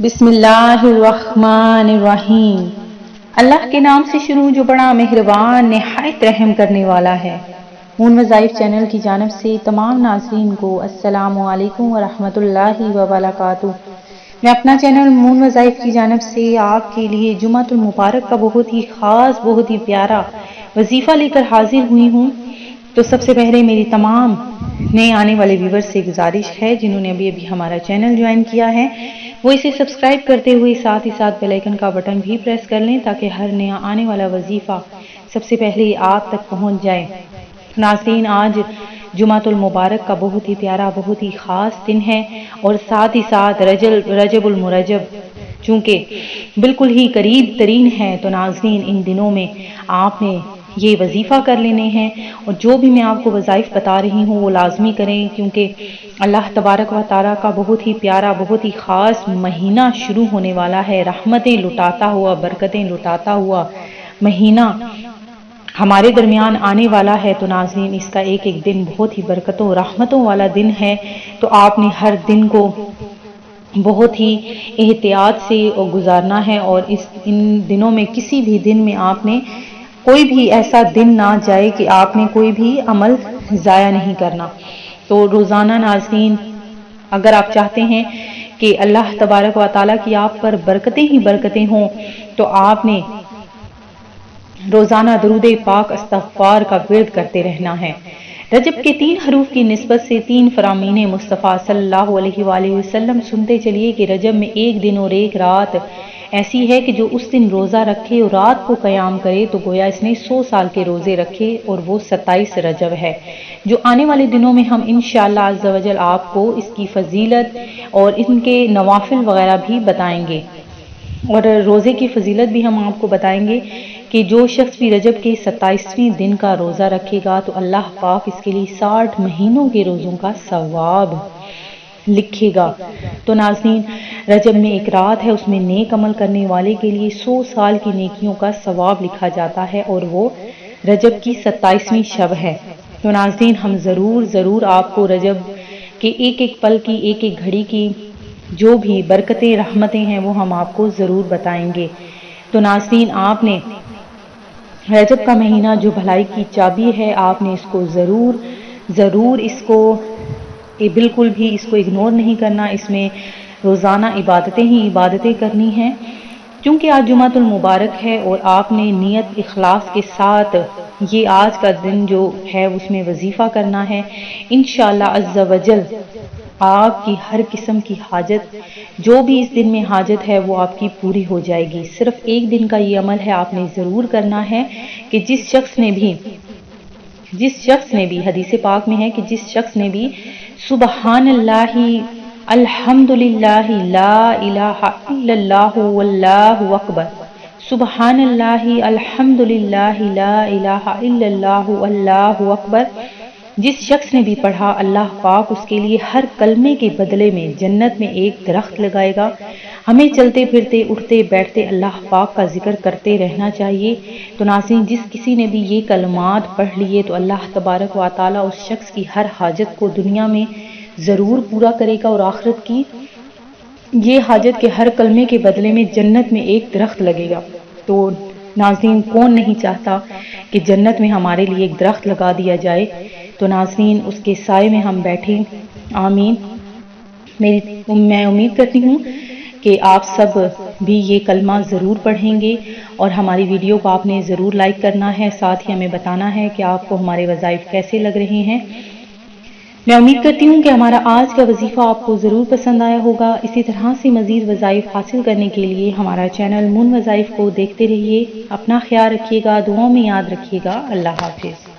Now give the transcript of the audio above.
بسم اللہ الرحمن الرحیم۔ اللہ کے نام سے شروع جو بڑا مہربان، نہایت رحم کرنے والا ہے۔ مون وظائف چینل کی جانب سے تمام ناظرین کو السلام علیکم ورحمۃ اللہ وبرکاتہ۔ میں اپنا چینل مون وظائف کی جانب سے آپ کے لیے جمعۃ المبارک کا بہت ہی خاص، بہت ہی پیارا وظیفہ لے کر حاضر ہوئی ہوں۔ تو سب سے پہلے میری تمام نئے آنے والے ویور سے گزارش ہے، جنہوں نے ابھی ابھی ہمارا چینل جوائن کیا ہے۔ وہ اسے سبسکرائب کرتے ہوئے ساتھ ہی ساتھ بیلائکن کا بٹن بھی پریس کر لیں تاکہ ہر نیا آنے والا وظیفہ سب سے پہلے آپ تک پہنچ جائے۔ ناظرین، آج جمعۃ المبارک کا بہت ہی پیارا، بہت ہی خاص دن ہے اور ساتھ ہی ساتھ رجب رجب المرجب، چونکہ بالکل ہی قریب ترین ہے۔ تو ناظرین، ان دنوں میں آپ نے یہ وظیفہ کر لینے ہیں اور جو بھی میں آپ کو وظائف بتا رہی ہوں وہ لازمی کریں، کیونکہ اللہ تبارک و تعالیٰ کا بہت ہی پیارا، بہت ہی خاص مہینہ شروع ہونے والا ہے۔ رحمتیں لٹاتا ہوا، برکتیں لٹاتا ہوا مہینہ ہمارے درمیان آنے والا ہے۔ تو ناظرین، اس کا ایک ایک دن بہت ہی برکتوں، رحمتوں والا دن ہے۔ تو آپ نے ہر دن کو بہت ہی احتیاط سے گزارنا ہے اور اس ان دنوں میں کسی بھی دن میں آپ نے کوئی بھی ایسا دن نہ جائے کہ آپ نے کوئی بھی عمل ضائع نہیں کرنا۔ تو روزانہ ناظرین، اگر آپ چاہتے ہیں کہ اللہ تبارک و تعالیٰ کی آپ پر برکتیں ہی برکتیں ہوں، تو آپ نے روزانہ درود پاک، استغفار کا ورد کرتے رہنا ہے۔ رجب کے تین حروف کی نسبت سے تین فرامین مصطفیٰ صلی اللہ علیہ وآلہ وسلم سنتے چلیے کہ رجب میں ایک دن اور ایک رات ایسی ہے کہ جو اس دن روزہ رکھے اور رات کو قیام کرے تو گویا اس نے سو سال کے روزے رکھے اور وہ ستائیس رجب ہے۔ جو آنے والے دنوں میں ہم انشاءاللہ عز و جل آپ کو اس کی فضیلت اور ان کے نوافل وغیرہ بھی بتائیں گے۔ اور روزے کی فضیلت بھی ہم آپ کو بتائیں گے کہ جو شخص بھی رجب کے ستائیسویں دن کا روزہ رکھے گا تو اللہ پاک اس کے لیے ساٹھ مہینوں کے روزوں کا ثواب لکھے گا۔ تو ناظرین، رجب میں ایک رات ہے، اس میں نیک عمل کرنے والے کے لیے سو سال کی نیکیوں کا ثواب لکھا جاتا ہے اور وہ رجب کی ستائیسویں شب ہے۔ تو ناظرین، ہم ضرور ضرور آپ کو رجب کے ایک ایک پل کی، ایک ایک گھڑی کی جو بھی برکتیں، رحمتیں ہیں، وہ ہم آپ کو ضرور بتائیں گے۔ تو ناظرین، آپ نے رجب کا مہینہ جو بھلائی کی چابی ہے، آپ نے اس کو ضرور ضرور اس کو کہ بالکل بھی اس کو اگنور نہیں کرنا، اس میں روزانہ عبادتیں ہی عبادتیں کرنی ہیں۔ کیونکہ آج جمعۃ المبارک ہے اور آپ نے نیت اخلاص کے ساتھ یہ آج کا دن جو ہے اس میں وظیفہ کرنا ہے۔ انشاءاللہ عز و جل آپ کی ہر قسم کی حاجت، جو بھی اس دن میں حاجت ہے، وہ آپ کی پوری ہو جائے گی۔ صرف ایک دن کا یہ عمل ہے، آپ نے ضرور کرنا ہے کہ جس شخص نے بھی، جس شخص نے بھی، حدیث پاک میں ہے کہ جس شخص نے بھی سبحان اللہ الحمد للہ لا الہ الا اللہ، واللہ اکبر. سبحان اللہ الحمد للہ لا الہ الا اللہ، واللہ اکبر. جس شخص نے بھی پڑھا، اللہ پاک اس کے لیے ہر کلمے کے بدلے میں جنت میں ایک درخت لگائے گا۔ ہمیں چلتے پھرتے، اٹھتے، بیٹھتے اللہ پاک کا ذکر کرتے رہنا چاہیے۔ تو ناظرین، جس کسی نے بھی یہ کلمات پڑھ لیے تو اللہ تبارک و تعالیٰ اس شخص کی ہر حاجت کو دنیا میں ضرور پورا کرے گا اور آخرت کی یہ حاجت کے ہر کلمے کے بدلے میں جنت میں ایک درخت لگے گا۔ تو ناظرین، کون نہیں چاہتا کہ جنت میں ہمارے لیے ایک درخت لگا دیا جائے؟ تو ناظرین، اس کے سائے میں ہم بیٹھیں۔ آمین۔ میری میں امید کرتی ہوں کہ آپ سب بھی یہ کلمہ ضرور پڑھیں گے اور ہماری ویڈیو کو آپ نے ضرور لائک کرنا ہے، ساتھ ہی ہمیں بتانا ہے کہ آپ کو ہمارے وظائف کیسے لگ رہے ہیں۔ میں امید کرتی ہوں کہ ہمارا آج کا وظیفہ آپ کو ضرور پسند آیا ہوگا۔ اسی طرح سے مزید وظائف حاصل کرنے کے لیے ہمارا چینل من وظائف کو دیکھتے رہیے۔ اپنا خیال رکھیے گا، دعاؤں میں یاد رکھیے گا۔ اللہ حافظ۔